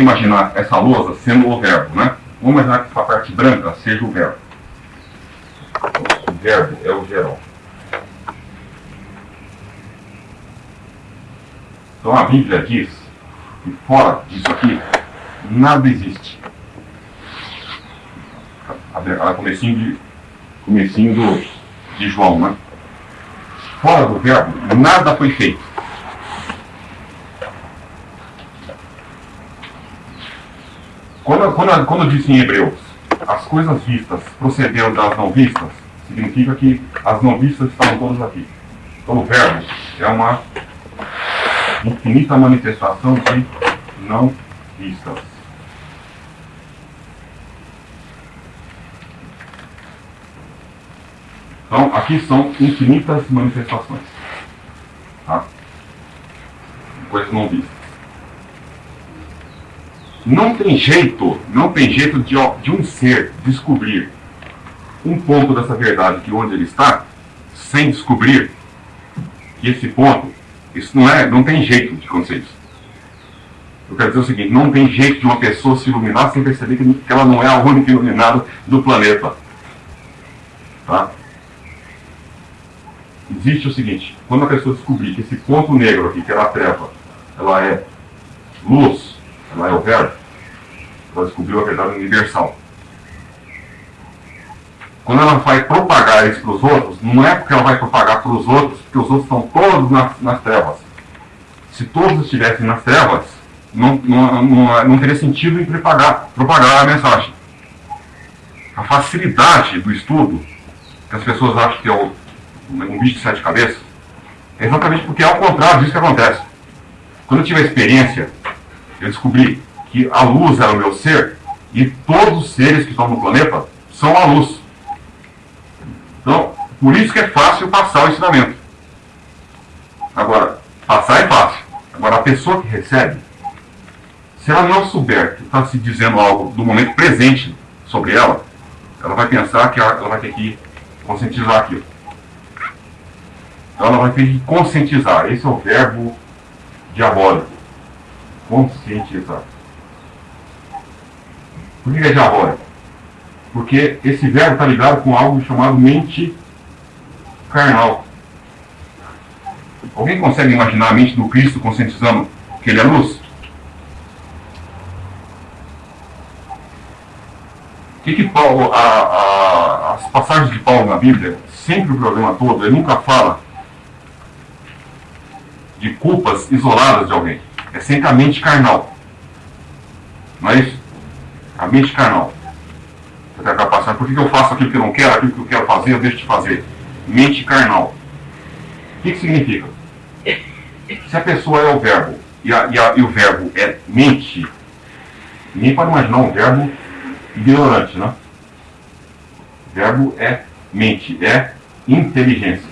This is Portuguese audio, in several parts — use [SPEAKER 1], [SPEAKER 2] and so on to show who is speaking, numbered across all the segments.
[SPEAKER 1] consegue imaginar essa lousa sendo o verbo, né? Vamos imaginar que essa parte branca seja o verbo. O verbo é o geral. Então a Bíblia diz que fora disso aqui, nada existe. A comecinho de, comecinho do, de João, né? Fora do verbo, nada foi feito. Quando, quando, quando diz em Hebreus, as coisas vistas procederam das não vistas, significa que as não vistas estavam todas aqui. Então o verbo é uma infinita manifestação de não vistas. Então, aqui são infinitas manifestações. Tá? Coisas não vistas. Não tem jeito, não tem jeito de, de um ser descobrir um ponto dessa verdade que onde ele está, sem descobrir que esse ponto isso não é, não tem jeito de acontecer isso. Eu quero dizer o seguinte, não tem jeito de uma pessoa se iluminar sem perceber que ela não é a única iluminada do planeta. Tá? Existe o seguinte, quando a pessoa descobrir que esse ponto negro aqui, que era a treva, ela é luz, ela é o verbo, ela descobriu a verdade universal. Quando ela vai propagar isso para os outros, não é porque ela vai propagar para os outros, porque os outros estão todos nas, nas trevas. Se todos estivessem nas trevas, não, não, não, não teria sentido em propagar, propagar a mensagem. A facilidade do estudo, que as pessoas acham que é o, um bicho de sete cabeças, é exatamente porque é ao contrário disso que acontece. Quando eu tive a experiência, eu descobri que a luz era o meu ser e todos os seres que estão no planeta são a luz. Então, por isso que é fácil passar o ensinamento. Agora, passar é fácil. Agora, a pessoa que recebe, se ela não souber que está se dizendo algo do momento presente sobre ela, ela vai pensar que ela vai ter que conscientizar aquilo. Então ela vai ter que conscientizar. Esse é o verbo diabólico. Conscientizar. Que é diabólico? Porque esse verbo está ligado com algo chamado mente carnal. Alguém consegue imaginar a mente do Cristo conscientizando que ele é luz? O que, que Paulo, a, a, as passagens de Paulo na Bíblia, sempre o problema todo, ele nunca fala de culpas isoladas de alguém. É sempre a mente carnal. Mas a mente carnal. Você tem a capacidade. Por que, eu faço aquilo que eu não quero, aquilo que eu quero fazer, eu deixo de fazer? Mente carnal. O que, que significa? Se a pessoa é o verbo e, a, e, a, e o verbo é mente, ninguém pode imaginar um verbo ignorante, né? Verbo é mente, é inteligência.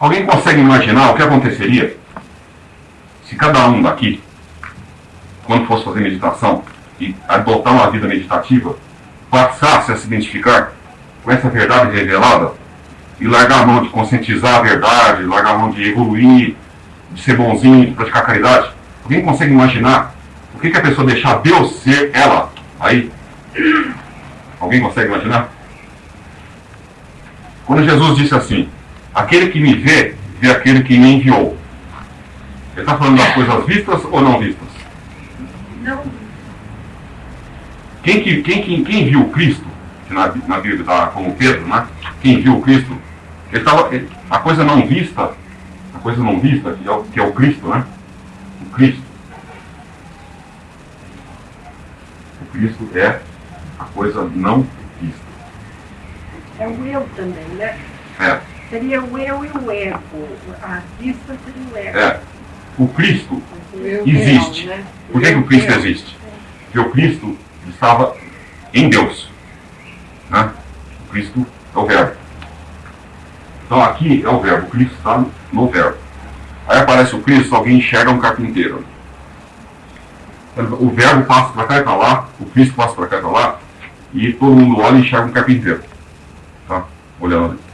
[SPEAKER 1] Alguém consegue imaginar o que aconteceria se cada um daqui, quando fosse fazer meditação e adotar uma vida meditativa, passasse a se identificar com essa verdade revelada e largar a mão de conscientizar a verdade, largar a mão de evoluir, de ser bonzinho, de praticar caridade, alguém consegue imaginar o que, que a pessoa deixar Deus ser ela aí? Alguém consegue imaginar? Quando Jesus disse assim, aquele que me vê, vê aquele que me enviou. Ele está falando das coisas vistas ou não vistas?
[SPEAKER 2] Não.
[SPEAKER 1] Quem, que, quem, quem, quem viu Cristo, que na, na Bíblia está como Pedro, né? Quem viu Cristo, ele tava, ele, a coisa não vista, a coisa não vista, que é, o, que é o Cristo, né? O Cristo. O Cristo é a coisa não vista.
[SPEAKER 2] É o eu também, né?
[SPEAKER 1] É.
[SPEAKER 2] Seria o eu e o ego. A vista seria o ego.
[SPEAKER 1] É. O Cristo existe.
[SPEAKER 2] né?
[SPEAKER 1] Por que, que o Cristo existe? Porque o Cristo estava em Deus. Né? O Cristo é o verbo. Então aqui é o verbo, o Cristo está no verbo. Aí aparece o Cristo, alguém enxerga um carpinteiro. O verbo passa para cá e para lá, o Cristo passa para cá e para lá, e todo mundo olha e enxerga um carpinteiro. Tá? Olhando ali.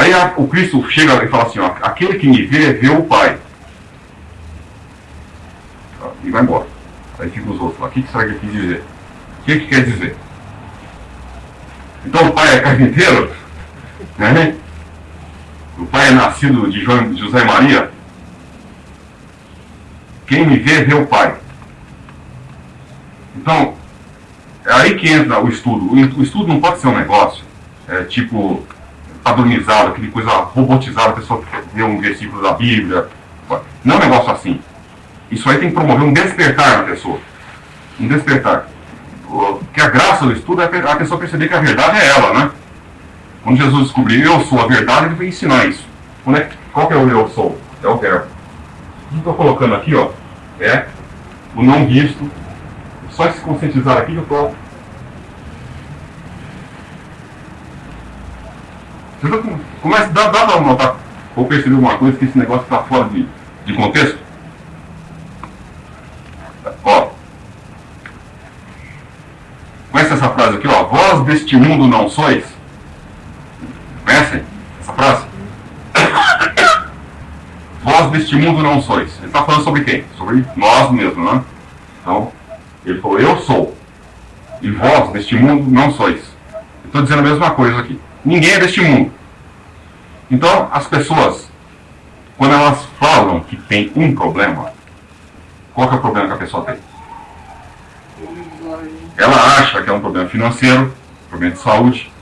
[SPEAKER 1] Aí a, o Cristo chega e fala assim, ó, aquele que me vê, vê o Pai. E vai embora. Aí fica os outros o que, que será que ele quis dizer? O que, que quer dizer? Então o pai é carpinteiro? Né? O pai é nascido de José Maria? Quem me vê, vê o pai. Então, é aí que entra o estudo. O estudo não pode ser um negócio, é, tipo, padronizado, aquele coisa robotizada, a pessoa vê um versículo da Bíblia. Não é um negócio assim. Isso aí tem que promover um despertar na pessoa. Um despertar. Que a graça do estudo é a pessoa perceber que a verdade é ela, né? Quando Jesus descobriu eu sou a verdade, ele veio ensinar isso. É, qual que é o eu sou? É o verbo. O que estou colocando aqui, ó, é o não visto. Só se conscientizar aqui que eu estou Começa, dá, dá para notar ou perceber alguma coisa que esse negócio está fora de, de contexto? Ó. Conhece essa frase aqui, ó? Vós deste mundo não sois? Conhecem essa frase? Vós deste mundo não sois. Ele está falando sobre quem? Sobre nós mesmos, né? Então, ele falou, eu sou. E vós deste mundo não sois. Estou dizendo a mesma coisa aqui. Ninguém é deste mundo. Então, as pessoas, quando elas falam que tem um problema, qual é o problema que a pessoa tem? Ela acha que é um problema financeiro, um problema de saúde,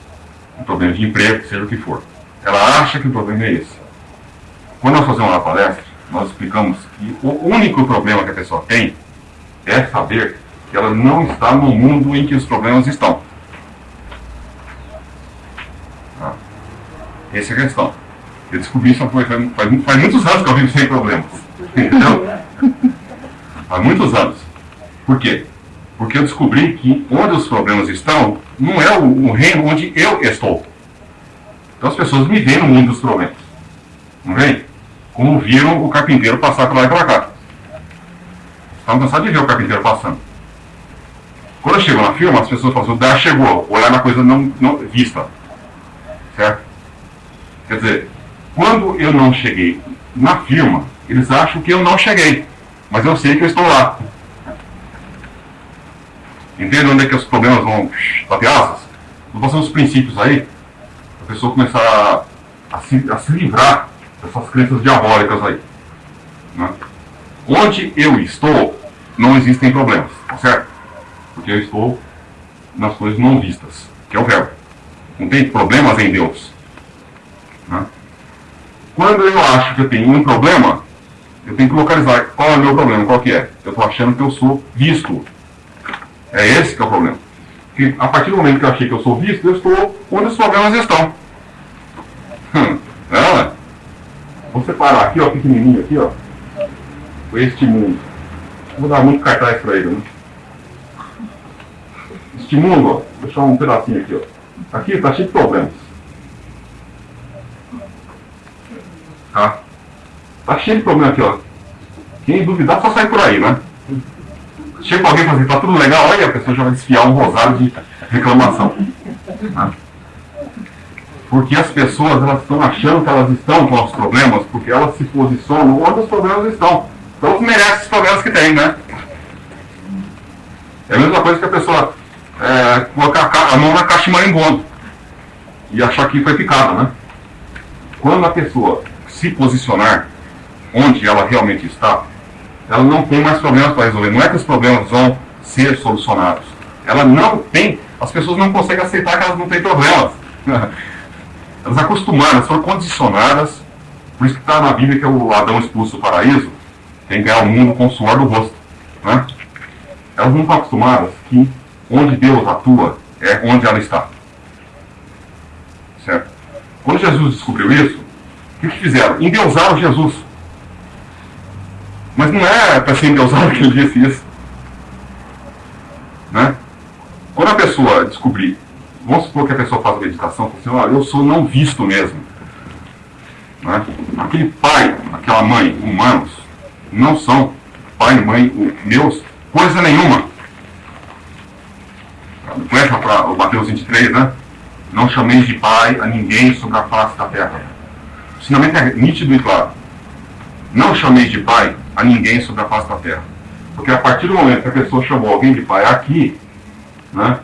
[SPEAKER 1] um problema de emprego, seja o que for. Ela acha que o problema é esse. Quando nós fazemos uma palestra, nós explicamos que o único problema que a pessoa tem é saber que ela não está no mundo em que os problemas estão. Essa é a questão. Eu descobri isso faz, faz, faz muitos anos que eu vivo sem problemas. Entendeu? Há muitos anos. Por quê? Porque eu descobri que onde os problemas estão não é o, o reino onde eu estou. Então as pessoas me veem no mundo dos problemas. Não vem? Como viram o carpinteiro passar para lá e para cá. Estão cansados de ver o carpinteiro passando. Quando eu chego na firma, as pessoas falam assim, o Dar chegou, olhar na coisa não, não vista. Certo? Quer dizer, quando eu não cheguei na firma, eles acham que eu não cheguei. Mas eu sei que eu estou lá. Entende onde é que os problemas vão bater asas? Vou passar uns princípios aí, a pessoa começar a, a, se, a se livrar dessas crenças diabólicas aí. Né? Onde eu estou, não existem problemas, tá certo? Porque eu estou nas coisas não vistas, que é o verbo. Não tem problemas em Deus. Né? Quando eu acho que eu tenho um problema, eu tenho que localizar qual é o meu problema, qual que é. Eu estou achando que eu sou visto. É esse que é o problema. Porque a partir do momento que eu achei que eu sou visto, eu estou onde os problemas estão. Hum, é, Vou separar aqui, ó, pequenininho aqui, ó. Este mundo. Vou dar muito cartaz para ele, né? Este mundo, ó, vou deixar um pedacinho aqui, ó. Aqui está cheio de problemas. Tá? Tá cheio de problema aqui, ó. Quem duvidar só sai por aí, né? Chega alguém e fala assim, tá tudo legal, olha, a pessoa já vai desfiar um rosário de reclamação. Né? Porque as pessoas elas estão achando que elas estão com os problemas, porque elas se posicionam onde os problemas estão. Então elas merecem os problemas que têm, né? É a mesma coisa que a pessoa é, colocar a mão na caixa de marimbondo e achar que foi picada, né? Quando a pessoa se posicionar onde ela realmente está, ela não tem mais problemas para resolver. Não é que os problemas vão ser solucionados. Ela não tem, as pessoas não conseguem aceitar que elas não têm problemas. Elas acostumaram, foram condicionadas, por isso que está na Bíblia que é o Adão expulso do paraíso tem que ganhar o mundo com o suor do rosto. Né? Elas não estão acostumadas que onde Deus atua é onde ela está. Certo? Quando Jesus descobriu isso, o que, fizeram? Endeusaram Jesus. Mas não é para ser endeusado que ele disse isso. Né? Quando a pessoa descobrir, vamos supor que a pessoa faz meditação, assim, olha, eu sou não visto mesmo. Né? Aquele pai, aquela mãe, humanos, não são pai e mãe meus, coisa nenhuma. Conhece o Mateus 23, né? Não chameis de pai a ninguém sobre a face da terra. O ensinamento é nítido e claro. Não chameis de pai a ninguém sobre a face da terra. Porque a partir do momento que a pessoa chamou alguém de pai aqui, né,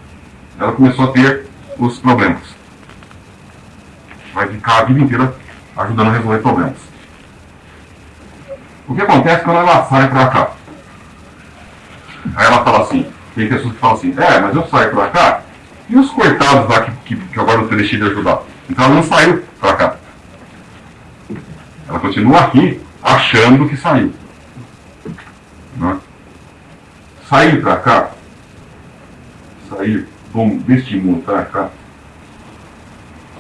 [SPEAKER 1] ela começou a ter os problemas. Vai ficar a vida inteira ajudando a resolver problemas. O que acontece quando ela sai para cá? Aí ela fala assim, tem pessoas que falam assim, é, mas eu saio para cá, e os coitados lá que, que, que agora eu deixei de ajudar? Então ela não saiu para cá. Ela continua aqui, achando que saiu. Né? Sair para cá, sair deste mundo para cá,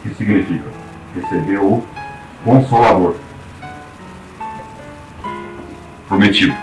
[SPEAKER 1] que significa? Receber o Consolador prometido.